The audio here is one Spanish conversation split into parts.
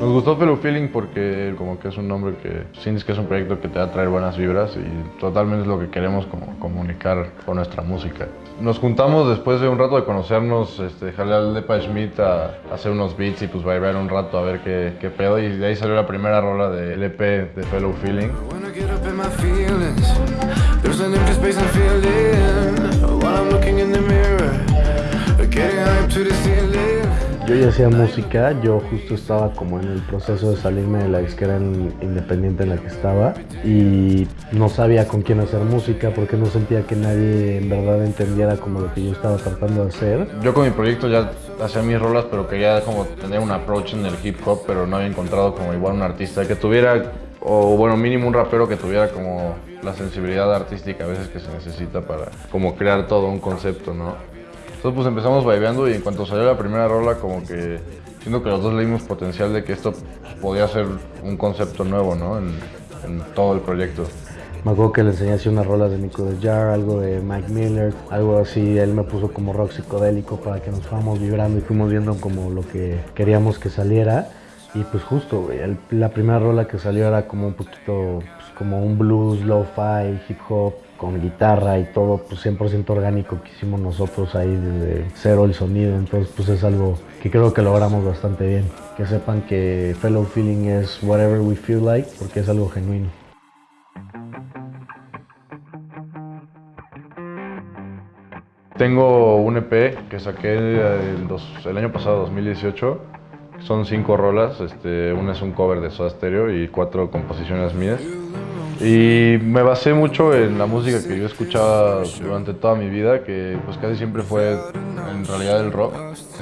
Nos gustó Fellow Feeling porque como que es un nombre que sientes que es un proyecto que te va a traer buenas vibras y totalmente es lo que queremos como comunicar con nuestra música. Nos juntamos después de un rato de conocernos, este, dejarle al Depa Schmidt a, hacer unos beats y pues bailar un rato a ver qué, qué pedo y de ahí salió la primera rola del EP de Fellow Feeling. Yo ya hacía música, yo justo estaba como en el proceso de salirme de la disquera independiente en la que estaba y no sabía con quién hacer música porque no sentía que nadie en verdad entendiera como lo que yo estaba tratando de hacer. Yo con mi proyecto ya hacía mis rolas pero quería como tener un approach en el hip hop pero no había encontrado como igual un artista que tuviera o bueno mínimo un rapero que tuviera como la sensibilidad artística a veces que se necesita para como crear todo un concepto, ¿no? Entonces pues empezamos vibeando y en cuanto salió la primera rola como que siento que los dos leímos potencial de que esto podía ser un concepto nuevo, ¿no? En, todo el proyecto. Me acuerdo que le enseñé así unas rolas de Nico de Jar, algo de Mike Miller, algo así. Él me puso como rock psicodélico para que nos fuéramos vibrando y fuimos viendo como lo que queríamos que saliera. Y pues justo, la primera rola que salió era como un poquito, pues, como un blues, lo-fi, hip hop, con guitarra y todo pues 100% orgánico que hicimos nosotros ahí desde cero el sonido, entonces pues es algo que creo que logramos bastante bien. Que sepan que Fellow Feeling es whatever we feel like porque es algo genuino. Tengo un EP que saqué el, año pasado, 2018. Son cinco rolas, este, una es un cover de Soda Stereo y cuatro composiciones mías. Y me basé mucho en la música que yo escuchaba durante toda mi vida, que pues casi siempre fue en realidad el rock.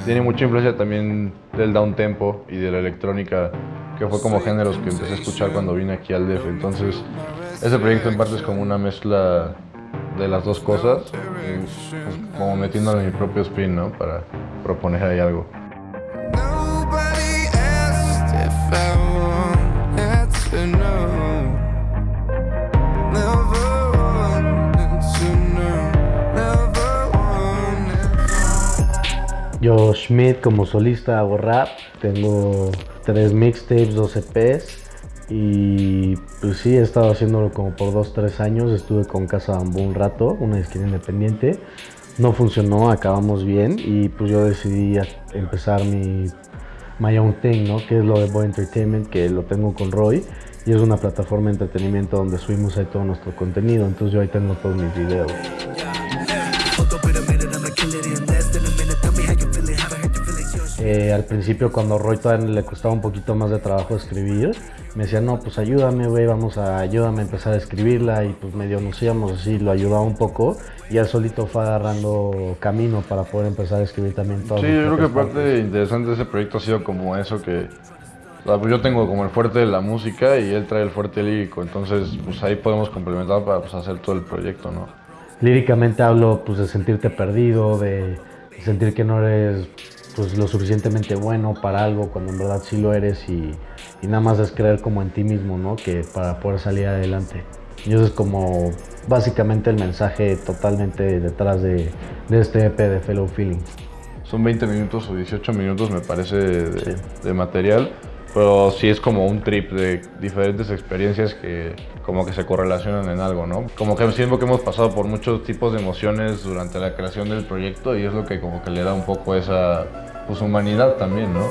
Tiene mucha influencia también del down tempo y de la electrónica, que fue como géneros que empecé a escuchar cuando vine aquí al DF. Entonces, ese proyecto en parte es como una mezcla de las dos cosas, pues, como metiéndole mi propio spin, ¿no? Para proponer ahí algo. Yo, Schmidt, como solista hago rap. Tengo tres mixtapes, dos EPs. Y pues sí, he estado haciéndolo como por dos, tres años. Estuve con Casa Bambú un rato, una disquera independiente. No funcionó, acabamos bien. Y pues yo decidí empezar mi My Own Thing, ¿no? Que es lo de Boy Entertainment, que lo tengo con Roy. Y es una plataforma de entretenimiento donde subimos ahí todo nuestro contenido. Entonces yo ahí tengo todos mis videos. Eh, al principio cuando Roy todavía le costaba un poquito más de trabajo escribir, me decía, no, pues ayúdame, güey, vamos a, ayúdame a empezar a escribirla y pues medio nos íbamos así, lo ayudaba un poco y él solito fue agarrando camino para poder empezar a escribir también todo. Sí, yo creo que parte interesante de ese proyecto ha sido como eso que, pues yo tengo como el fuerte de la música y él trae el fuerte lírico, entonces pues ahí podemos complementar para pues, hacer todo el proyecto, ¿no? Líricamente hablo pues de sentirte perdido, de sentir que no eres pues lo suficientemente bueno para algo cuando en verdad sí lo eres y, nada más es creer como en ti mismo, ¿no? Que para poder salir adelante. Y eso es como básicamente el mensaje totalmente detrás de, este EP de Fellow Feeling. Son 20 minutos o 18 minutos me parece de, de material, pero sí es como un trip de diferentes experiencias que como que se correlacionan en algo, ¿no? Como que siento que hemos pasado por muchos tipos de emociones durante la creación del proyecto y es lo que como que le da un poco esa pues, humanidad también, ¿no?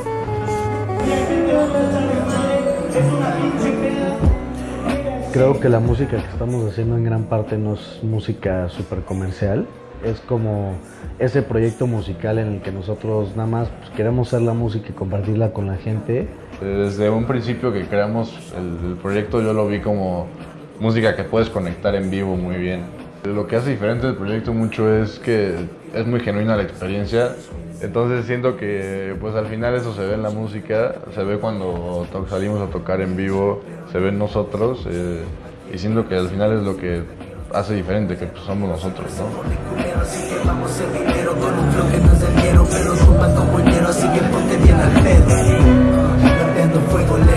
Creo que la música que estamos haciendo en gran parte no es música súper comercial, es como ese proyecto musical en el que nosotros nada más pues, queremos hacer la música y compartirla con la gente. Desde un principio que creamos el proyecto yo lo vi como música que puedes conectar en vivo muy bien. Lo que hace diferente el proyecto mucho es que es muy genuina la experiencia, entonces siento que pues al final eso se ve en la música, se ve cuando salimos a tocar en vivo, se ve en nosotros eh, y siento que al final es lo que hace diferente, que pues, somos nosotros, ¿no? fuego lento.